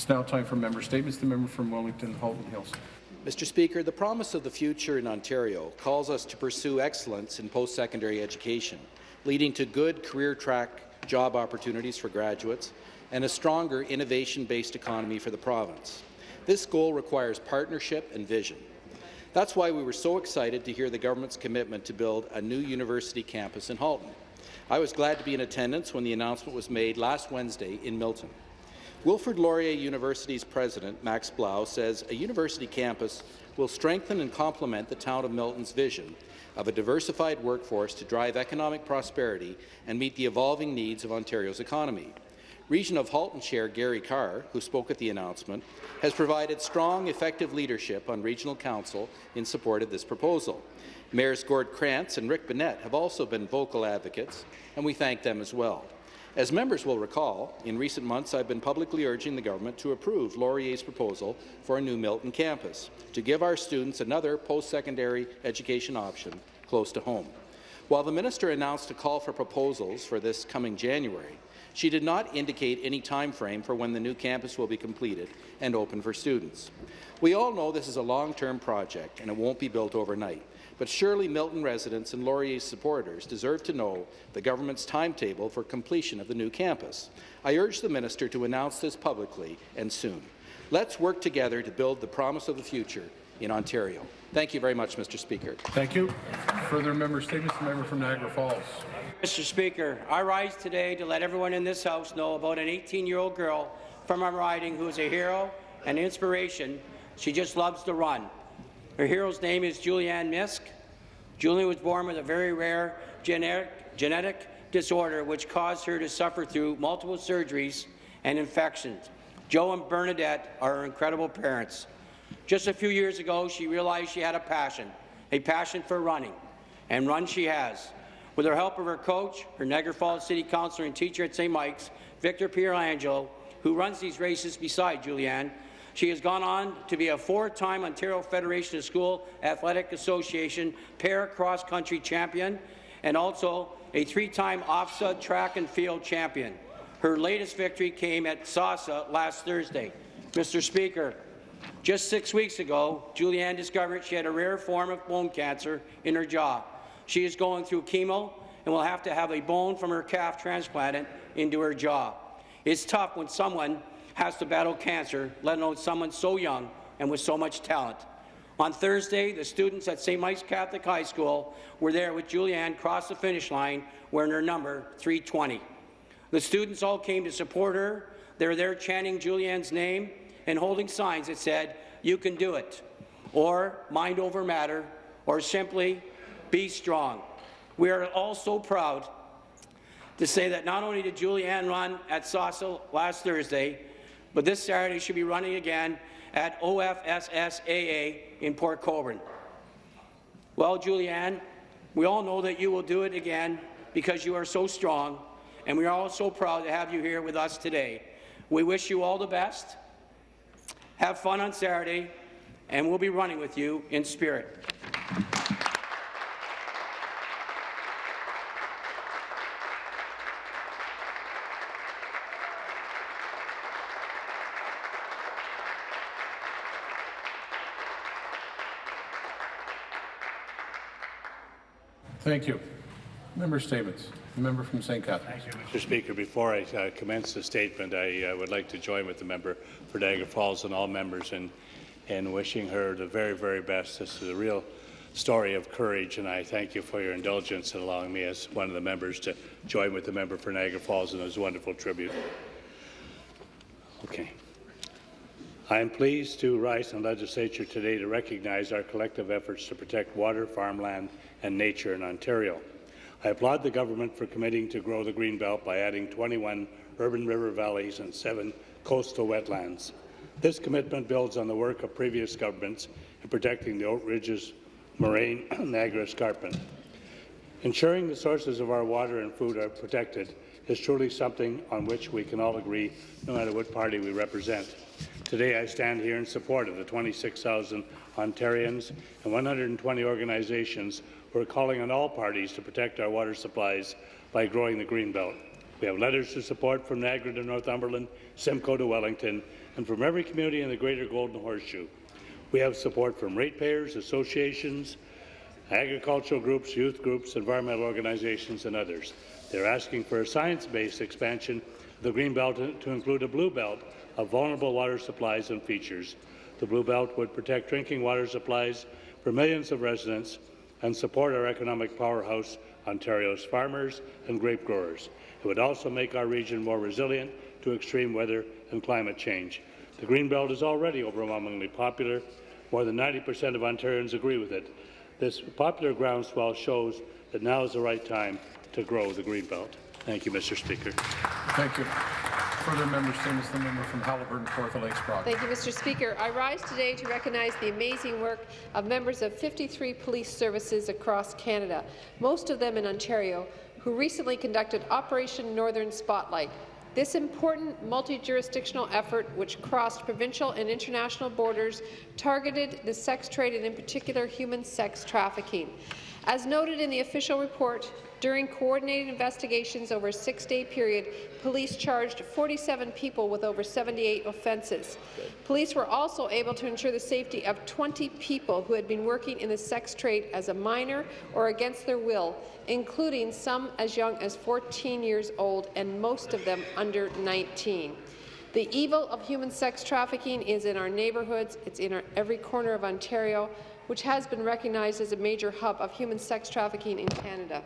It's now time for member statements. The member from Wellington Halton Hills. Mr. Speaker, the promise of the future in Ontario calls us to pursue excellence in post-secondary education, leading to good career track job opportunities for graduates and a stronger innovation-based economy for the province. This goal requires partnership and vision. That's why we were so excited to hear the government's commitment to build a new university campus in Halton. I was glad to be in attendance when the announcement was made last Wednesday in Milton. Wilfrid Laurier University's president, Max Blouw, says a university campus will strengthen and complement the town of Milton's vision of a diversified workforce to drive economic prosperity and meet the evolving needs of Ontario's economy. Region of Halton Chair Gary Carr, who spoke at the announcement, has provided strong, effective leadership on Regional Council in support of this proposal. Mayors Gord Krantz and Rick Bennett have also been vocal advocates, and we thank them as well. As members will recall, in recent months I've been publicly urging the government to approve Laurier's proposal for a new Milton campus, to give our students another post-secondary education option close to home. While the minister announced a call for proposals for this coming January, she did not indicate any time frame for when the new campus will be completed and open for students. We all know this is a long-term project and it won't be built overnight. But surely Milton residents and Laurier's supporters deserve to know the government's timetable for completion of the new campus. I urge the minister to announce this publicly and soon. Let's work together to build the promise of the future in Ontario. Thank you very much, Mr. Speaker. Thank you. Further member statements. The member from Niagara Falls. Mr. Speaker, I rise today to let everyone in this House know about an 18-year-old girl from our riding who is a hero and inspiration. She just loves to run. Her hero's name is Julianne Misk. Julie was born with a very rare genetic, genetic disorder which caused her to suffer through multiple surgeries and infections. Joe and Bernadette are her incredible parents. Just a few years ago, she realized she had a passion, a passion for running, and run she has. With the help of her coach, her Niagara Falls City Councillor and teacher at St. Mike's, Victor Pietrangelo, who runs these races beside Julianne, she has gone on to be a four-time Ontario Federation of School Athletic Association para cross-country champion and also a three-time OFSAA track and field champion. Her latest victory came at SASA last Thursday. Mr. Speaker, just six weeks ago, Julianne discovered she had a rare form of bone cancer in her jaw. She is going through chemo and will have to have a bone from her calf transplanted into her jaw. It's tough when someone has to battle cancer, let alone someone so young and with so much talent. On Thursday, the students at St. Mike's Catholic High School were there with Julianne cross the finish line wearing her number 320. The students all came to support her. They were there chanting Julianne's name and holding signs that said, you can do it, or mind over matter, or simply be strong. We are all so proud to say that not only did Julianne run at SASA last Thursday, but this Saturday she'll be running again at OFSAA in Port Colborne. Well, Julianne, we all know that you will do it again because you are so strong, and we are all so proud to have you here with us today. We wish you all the best. Have fun on Saturday, and we'll be running with you in spirit. Thank you. Member statements. The member from St. Catharines. You, Mr. Speaker. Before I uh, commence the statement, I uh, would like to join with the member for Niagara Falls and all members in, in wishing her the very, very best. This is a real story of courage, and I thank you for your indulgence in allowing me as one of the members to join with the member for Niagara Falls in this wonderful tribute. Okay. I am pleased to rise in legislature today to recognize our collective efforts to protect water, farmland, and nature in Ontario. I applaud the government for committing to grow the Greenbelt by adding 21 urban river valleys and seven coastal wetlands. This commitment builds on the work of previous governments in protecting the Oak Ridges moraine Niagara escarpment. Ensuring the sources of our water and food are protected is truly something on which we can all agree, no matter what party we represent. Today I stand here in support of the 26,000 Ontarians and 120 organizations who are calling on all parties to protect our water supplies by growing the Greenbelt. We have letters of support from Niagara to Northumberland, Simcoe to Wellington, and from every community in the Greater Golden Horseshoe. We have support from ratepayers, associations, agricultural groups, youth groups, environmental organizations, and others. They're asking for a science-based expansion of the Green Belt to include a blue belt of vulnerable water supplies and features. The blue belt would protect drinking water supplies for millions of residents and support our economic powerhouse, Ontario's farmers and grape growers. It would also make our region more resilient to extreme weather and climate change. The Greenbelt is already overwhelmingly popular. More than 90 percent of Ontarians agree with it. This popular groundswell shows that now is the right time to grow the Greenbelt. Thank you, Mr. Speaker. Thank you. Further member statements, the member from Haliburton, Kawartha Lakes Brock. Thank you, Mr. Speaker. I rise today to recognize the amazing work of members of 53 police services across Canada, most of them in Ontario, who recently conducted Operation Northern Spotlight. This important multi-jurisdictional effort, which crossed provincial and international borders, targeted the sex trade and in particular human sex trafficking. As noted in the official report, during coordinated investigations over a six-day period, police charged 47 people with over 78 offences. Police were also able to ensure the safety of 20 people who had been working in the sex trade as a minor or against their will, including some as young as 14 years old and most of them under 19. The evil of human sex trafficking is in our neighbourhoods, it's in our, every corner of Ontario, which has been recognized as a major hub of human sex trafficking in Canada.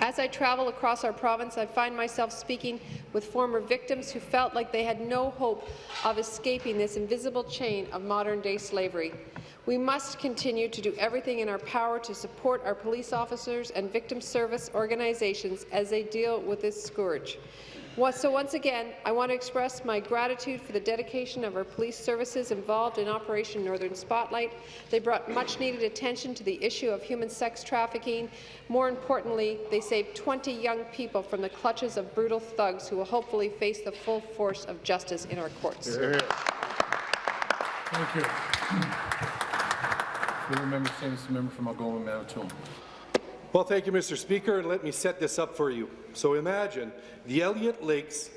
As I travel across our province, I find myself speaking with former victims who felt like they had no hope of escaping this invisible chain of modern-day slavery. We must continue to do everything in our power to support our police officers and victim service organizations as they deal with this scourge. So once again, I want to express my gratitude for the dedication of our police services involved in Operation Northern Spotlight. They brought much-needed attention to the issue of human sex trafficking. More importantly, they saved 20 young people from the clutches of brutal thugs who will hopefully face the full force of justice in our courts. Thank you. Member statements, member from Algoma, Manitoulin. Well, thank you, Mr. Speaker, and let me set this up for you. So imagine the Elliot Lakes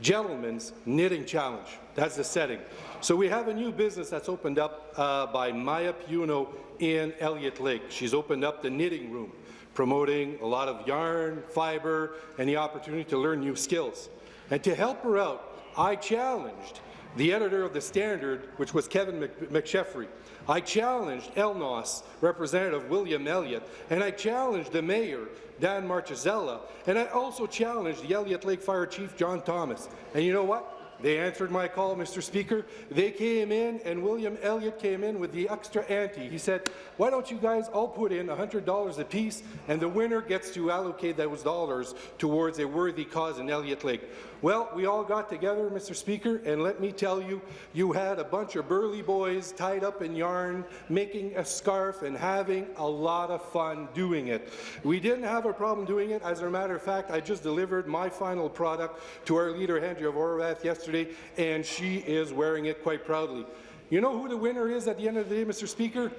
Gentlemen's Knitting Challenge. That's the setting. So we have a new business that's opened up uh, by Maya Puno in Elliot Lake. She's opened up the knitting room, promoting a lot of yarn, fiber, and the opportunity to learn new skills. And to help her out, I challenged the editor of The Standard, which was Kevin McSheffrey. I challenged ELNOS Representative William Elliott, and I challenged the mayor, Dan Marchisella, and I also challenged the Elliot Lake Fire Chief, John Thomas. And you know what? They answered my call, Mr. Speaker. They came in, and William Elliott came in with the extra ante. He said, why don't you guys all put in $100 apiece, and the winner gets to allocate those dollars towards a worthy cause in Elliot Lake. Well, we all got together, Mr. Speaker, and let me tell you, you had a bunch of burly boys tied up in yarn, making a scarf and having a lot of fun doing it. We didn't have a problem doing it. As a matter of fact, I just delivered my final product to our leader, Andrea Horwath, yesterday, and she is wearing it quite proudly. You know who the winner is at the end of the day, Mr. Speaker?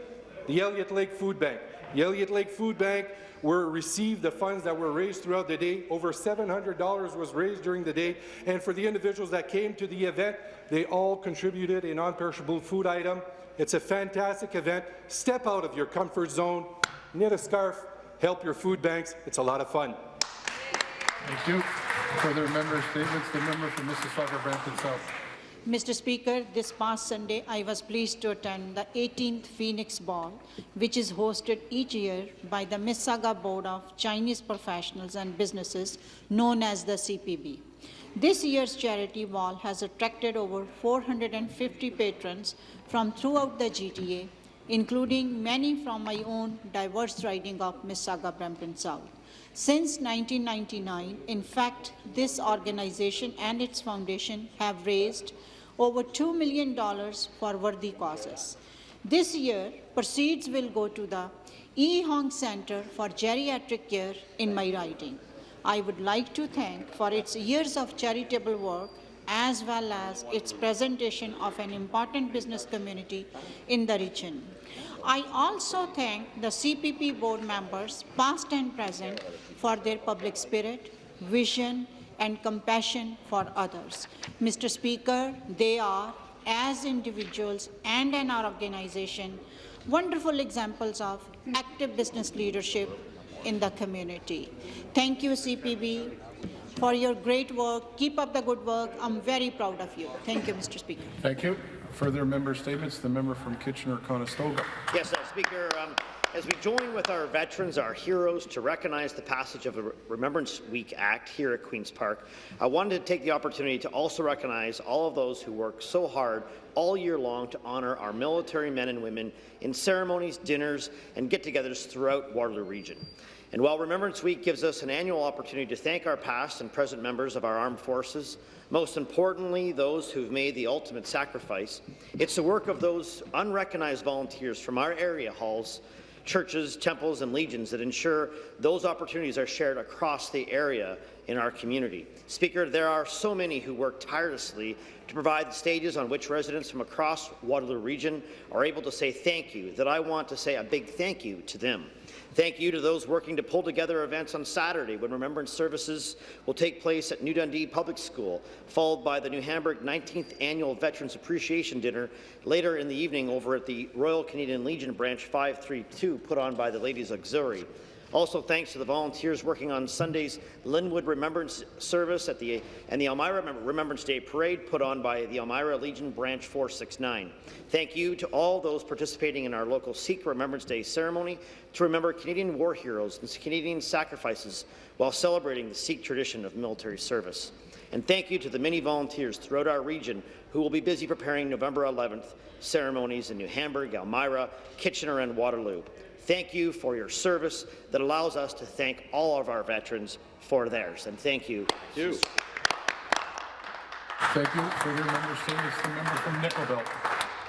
The Elliot Lake Food Bank. The Elliot Lake Food Bank were received the funds that were raised throughout the day. Over $700 was raised during the day, and for the individuals that came to the event, they all contributed a non-perishable food item. It's a fantastic event. Step out of your comfort zone, knit a scarf, help your food banks. It's a lot of fun. Thank you. Further member statements, the member from Mississauga, Brampton South. Mr. Speaker, this past Sunday, I was pleased to attend the 18th Phoenix Ball, which is hosted each year by the Mississauga Board of Chinese Professionals and Businesses, known as the CPB. This year's charity ball has attracted over 450 patrons from throughout the GTA, including many from my own diverse riding of Mississauga Brampton South. Since 1999, in fact, this organization and its foundation have raised over $2 million for worthy causes. This year, proceeds will go to the E. Hong Center for Geriatric Care in my riding. I would like to thank for its years of charitable work as well as its presentation of an important business community in the region. I also thank the CPB board members, past and present, for their public spirit, vision, and compassion for others. Mr. Speaker, they are, as individuals and in our organization, wonderful examples of active business leadership in the community. Thank you, CPB, for your great work. Keep up the good work. I'm very proud of you. Thank you, Mr. Speaker. Thank you. Further member statements, the member from Kitchener-Conestoga. Yes, uh, Speaker. Um, as we join with our veterans, our heroes, to recognize the passage of the Remembrance Week Act here at Queen's Park, I wanted to take the opportunity to also recognize all of those who work so hard all year long to honour our military men and women in ceremonies, dinners, and get-togethers throughout Waterloo Region. And while Remembrance Week gives us an annual opportunity to thank our past and present members of our armed forces, most importantly, those who've made the ultimate sacrifice, it's the work of those unrecognized volunteers from our area halls churches, temples, and legions that ensure those opportunities are shared across the area in our community. Speaker, there are so many who work tirelessly to provide the stages on which residents from across Waterloo Region are able to say thank you, that I want to say a big thank you to them. Thank you to those working to pull together events on Saturday when remembrance services will take place at New Dundee Public School, followed by the New Hamburg 19th Annual Veterans Appreciation Dinner later in the evening over at the Royal Canadian Legion Branch 532 put on by the Ladies Auxiliary. Also, thanks to the volunteers working on Sunday's Linwood Remembrance Service at the, and the Elmira Remembrance Day Parade put on by the Elmira Legion Branch 469. Thank you to all those participating in our local Sikh Remembrance Day ceremony to remember Canadian war heroes and Canadian sacrifices while celebrating the Sikh tradition of military service. And thank you to the many volunteers throughout our region who will be busy preparing November 11th ceremonies in New Hamburg, Elmira, Kitchener, and Waterloo. Thank you for your service that allows us to thank all of our veterans for theirs. And thank you. Thank you. Thank you. Further member statements, the member from Nickel Belt.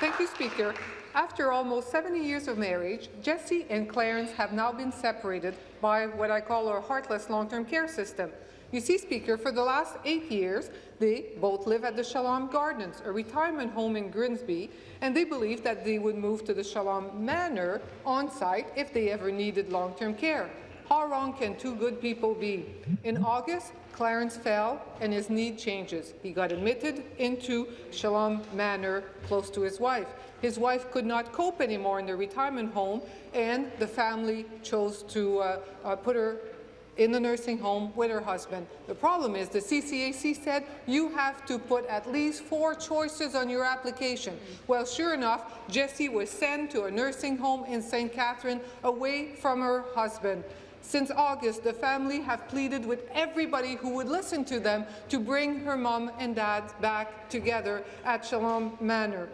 Thank you, Speaker. After almost 70 years of marriage, Jesse and Clarence have now been separated by what I call our heartless long-term care system. You see, Speaker, for the last eight years, they both live at the Shalom Gardens, a retirement home in Grimsby, and they believe that they would move to the Shalom Manor on-site if they ever needed long-term care. How wrong can two good people be? In August, Clarence fell and his need changes. He got admitted into Shalom Manor close to his wife. His wife could not cope anymore in the retirement home and the family chose to uh, uh, put her in the nursing home with her husband. The problem is the CCAC said you have to put at least four choices on your application. Well, sure enough, Jessie was sent to a nursing home in St. Catherine away from her husband. Since August, the family have pleaded with everybody who would listen to them to bring her mom and dad back together at Shalom Manor.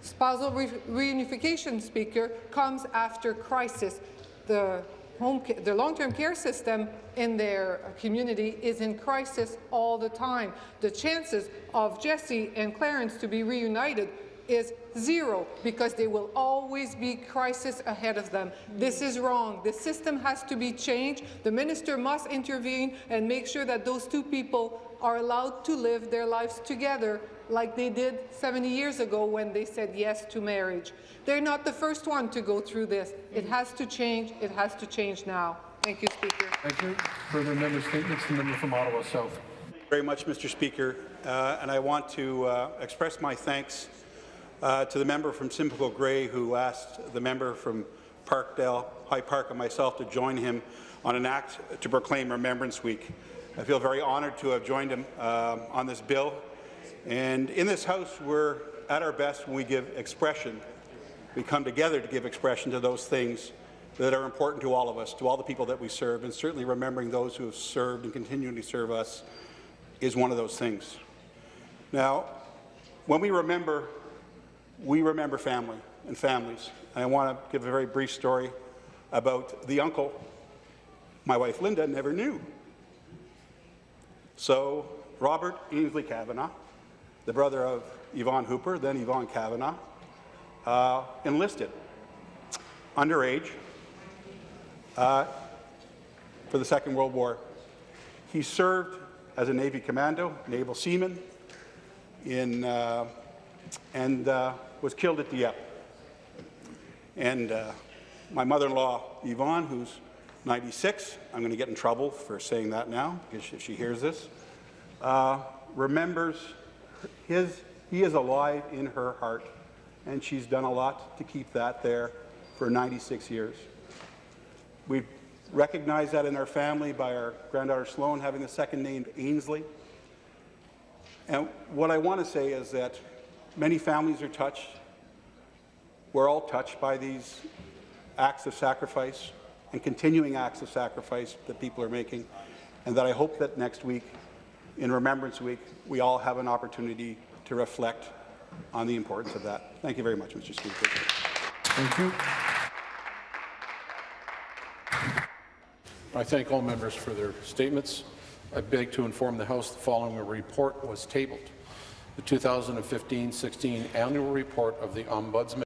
Spousal re reunification, Speaker, comes after crisis. The home the long-term care system in their uh, community is in crisis all the time. The chances of Jesse and Clarence to be reunited is zero because there will always be crisis ahead of them. This is wrong. The system has to be changed. The minister must intervene and make sure that those two people are allowed to live their lives together like they did 70 years ago when they said yes to marriage. They're not the first one to go through this. It has to change. It has to change now. Thank you, Speaker. Thank you. Further member statements, the member from Ottawa South. Very much, Mr. Speaker, uh, and I want to uh, express my thanks uh, to the member from Simcoe Grey who asked the member from Parkdale, High Park and myself to join him on an act to proclaim Remembrance Week. I feel very honoured to have joined him uh, on this bill. And in this House, we're at our best when we give expression. We come together to give expression to those things that are important to all of us, to all the people that we serve, and certainly remembering those who have served and continually serve us is one of those things. Now, when we remember, we remember family and families. I want to give a very brief story about the uncle my wife Linda never knew. So Robert Ainsley Kavanagh, the brother of Yvonne Hooper, then Yvonne Kavanagh, uh, enlisted underage uh, for the Second World War. He served as a Navy commando, naval seaman, in, uh, and uh, was killed at Dieppe. And uh, my mother-in-law, Yvonne, who's 96, I'm going to get in trouble for saying that now, because if she hears this, uh, remembers his, he is alive in her heart, and she's done a lot to keep that there for 96 years. We've recognized that in our family by our granddaughter Sloan having the second name Ainsley. And what I want to say is that many families are touched. We're all touched by these acts of sacrifice and continuing acts of sacrifice that people are making, and that I hope that next week, in Remembrance Week, we all have an opportunity to reflect on the importance of that. Thank you very much, Mr. Speaker. Thank you. I thank all members for their statements. I beg to inform the House the following report was tabled. The 2015-16 annual report of the Ombudsman